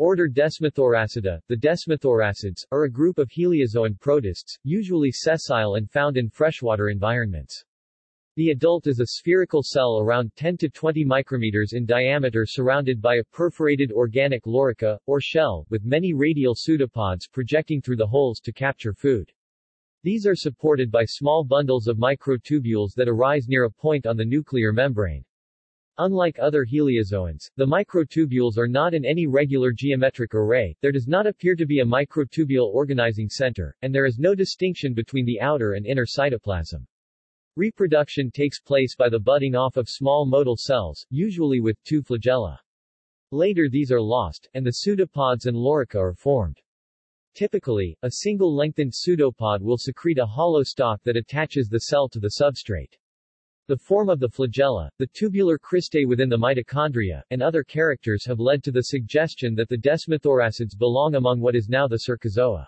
Order Desmothoracida, the desmothoracids, are a group of heliozoan protists, usually sessile and found in freshwater environments. The adult is a spherical cell around 10 to 20 micrometers in diameter surrounded by a perforated organic lorica, or shell, with many radial pseudopods projecting through the holes to capture food. These are supported by small bundles of microtubules that arise near a point on the nuclear membrane. Unlike other heliozoans, the microtubules are not in any regular geometric array, there does not appear to be a microtubule organizing center, and there is no distinction between the outer and inner cytoplasm. Reproduction takes place by the budding off of small motile cells, usually with two flagella. Later these are lost, and the pseudopods and lorica are formed. Typically, a single lengthened pseudopod will secrete a hollow stalk that attaches the cell to the substrate. The form of the flagella, the tubular cristae within the mitochondria, and other characters have led to the suggestion that the desmothoracids belong among what is now the Cercozoa.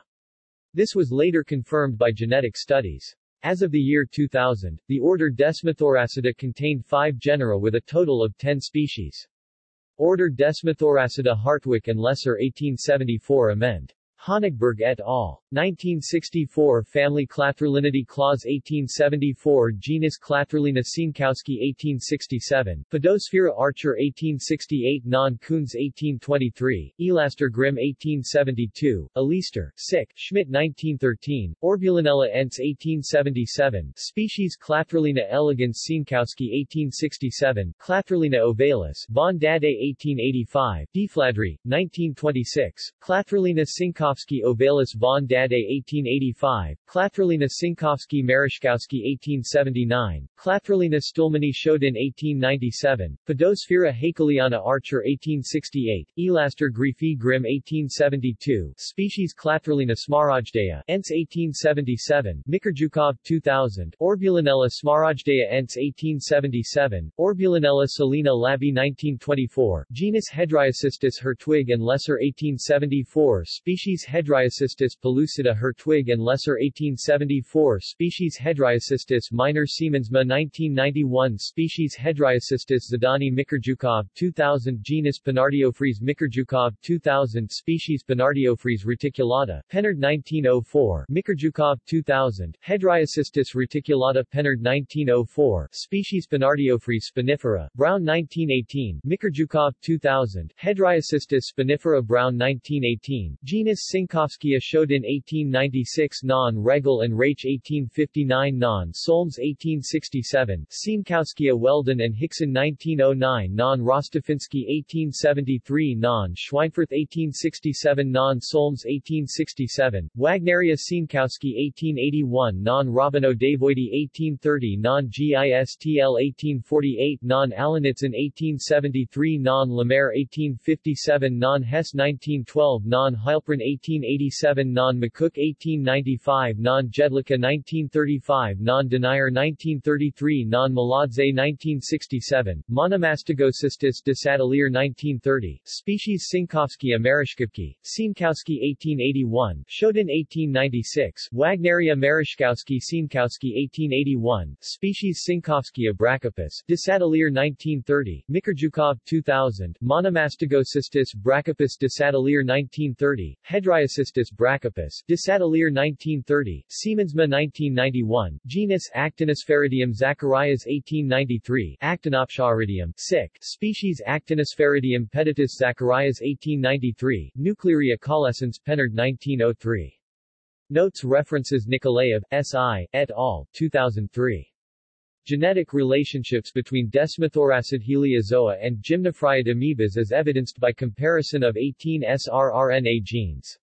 This was later confirmed by genetic studies. As of the year 2000, the order Desmothoracida contained five genera with a total of 10 species. Order Desmothoracida Hertwig and Lesser 1874 amend. Honigberg et al. 1964 Family Clathrulinidae Claus 1874 Genus Clathrulina Cienkowski 1867 Podosphaera Archer 1868 Non Kunz 1823 Elaster Grimm 1872 Elister, Sick, Schmidt 1913 Orbulinella Entz 1877 Species Clathrulina elegans Cienkowski 1867 Clathrulina ovalis Von Dade 1885 Deflandre, 1926 Clathrulina Cienkowski Cienkowski Ovalis von Dade 1885, Clathrulina Cienkowski Mereschkowsky 1879, Clathrulina stuhlmanni Schaudinn 1897, Podosphaera Haeckelliana Archer 1868, Elaster greeffi Grimm 1872, species Clathrulina smaragdea, Entz 1877, Mikrjukov 2000, Orbulinella smaragdea Entz 1877, Orbulinella salina labi 1924, genus Hedriocystis Hertwig and Lesser 1874, species Species Hedriocystis pellucida Hertwig and Lesser 1874 Species Hedriocystis minor Siemensma 1991 Species Hedriocystis zhadani Mikrjukov 2000 Genus Penardiophrys Mikrjukov 2000 Species Penardiophrys reticulata Penard 1904 Mikrjukov 2000 Hedriocystis reticulata Penard 1904 Species Penardiophrys spinifera Brown 1918 Mikrjukov 2000 Hedriocystis spinifera Brown 1918 Genus Sienkowskia Schaudinn 1896 Non Regel and Raich 1859 Non Solms 1867 Sienkowskia Weldon and Hickson 1909 Non Rostafinski 1873 Non Schweinfurth 1867 Non Solms 1867 Wagneria Cienkowski 1881 Non Robino Davoidi 1830 Non GISTL 1848 Non Alanitzin 1873 Non Lemaire 1857 Non Hess 1912 Non Heilprin 1887 Non-McCook 1895 Non-Jedlicka 1935 Non-Denier 1933 Non-Maladze 1967 Monomastigocystis desatelier 1930 Species Sienkowskia Mereschkowsky, Cienkowski 1881 Schaudinn 1896 Wagneria Mereschkowsky Cienkowski 1881 Species Sienkowskia brachypus desatelier 1930 Mikrjukov 2000 Monomastigocystis brachypus desatelier 1930 Hedriocystis brachypus, Desatelier 1930, Siemensma 1991, genus Actinosphaeridium Zacharias 1893, Actinopsharidium, sic, species Actinosphaeridium peditus Zacharias 1893, Nuclearia caulescens Penard 1903. Notes References Nikolaev, S.I., et al., 2003. Genetic relationships between Desmothoracid heliozoa and gymnophryid amoebas as evidenced by comparison of 18 srRNA genes.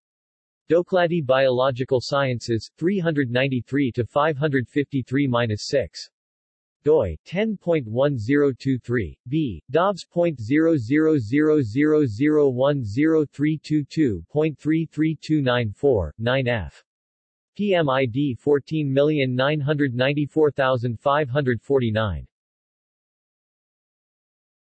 Doklady Biological Sciences, 393-553-6 doi 10.1023 b dobbs.0000103222.33294 9f PMID 14,994,549